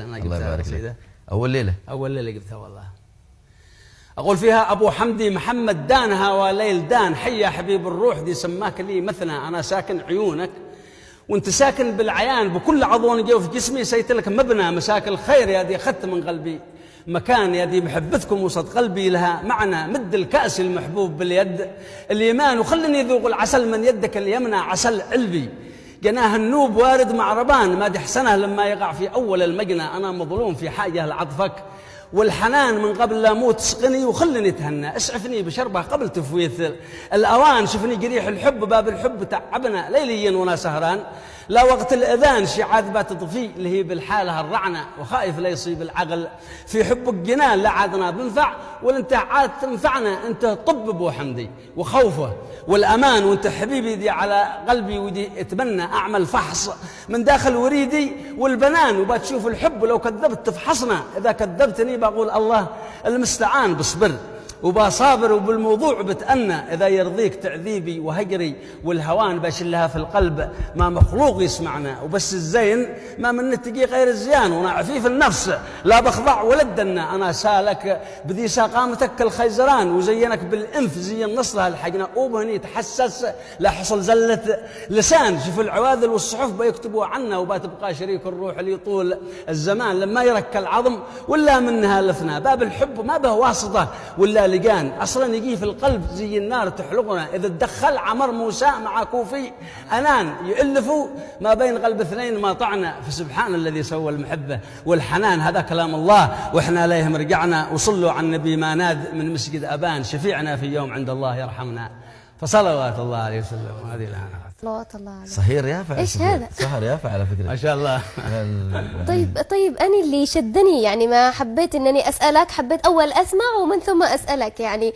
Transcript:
أنا الله يبارك. لك. أول ليلة؟ أول ليلة قلتها والله. أقول فيها أبو حمدي محمد دان هوى ليل دان. حيا حبيب الروح دي سماك لي مثنى. أنا ساكن عيونك. وأنت ساكن بالعيان. بكل عضو جوف جسمي سيت لك مبنى. مساك الخير يا دي اخذت من قلبي. مكان يا دي محبتكم وسط قلبي لها. معنى مد الكأس المحبوب باليد. اليمان وخلني ذوق العسل من يدك اليمنى. عسل علبي جناه النوب وارد مع ربان. ما حسنه لما يقع في أول المجنى. أنا مظلوم في حاجة لعطفك. والحنان من قبل لا موت. سقني وخلني اتهنى. اسعفني بشربه قبل تفويت الأوان شفني جريح الحب. باب الحب تعبنا. ليليا وأنا سهران. لا وقت الأذان شعاذ بات تطفي اللي هي بالحالة الرعنه وخايف لا يصيب العقل. في حبك جنان لا عادنا بنفع ولا انت عاد تنفعنا انت طب أبو حمدي وخوفه والأمان. وانت حبيبي دي على قلبي ودي أتمنى أعمل فحص من داخل وريدي والبنان. وبتشوف الحب لو كذبت تفحصنا. إذا كذبتني بقول الله المستعان بصبر. وبصابر وبالموضوع بتأنى. إذا يرضيك تعذيبي وهجري والهوان بشلها في القلب ما مخلوق يسمعنا. وبس الزين ما من نتقي غير الزيان. وأنا عفيف النفس. لا بخضع ولا الدنا أنا سالك بذي ساقامتك الخيزران. وزينك بالإنف زي النصر الحقنا وبهني تحسس. لا حصل زلة لسان. شوف العواذل والصحف بيكتبوا عنا. وبتبقى شريك الروح اللي طول الزمان. لما يرك العظم ولا منها لفنا. باب الحب ما به واسطة. ولا لقان أصلا يجي في القلب زي النار تحلقنا. إذا تدخل عمر موسى مع كوفي أنان يؤلفوا ما بين قلب اثنين ما طعنا. فسبحان الذي سوى المحبة والحنان. هذا كلام الله. وإحنا اليهم رجعنا وصلوا على النبي ما ناد من مسجد أبان. شفيعنا في يوم عند الله يرحمنا. فصلوات الله عليه وسلم. هذه الان صلوات الله عليه صهير يافع صهير. هذا؟ سهر يافع على فكرة. ما شاء الله. طيب طيب أنا اللي شدني يعني ما حبيت إنني أسألك حبيت أول أسمع ومن ثم أسألك يعني.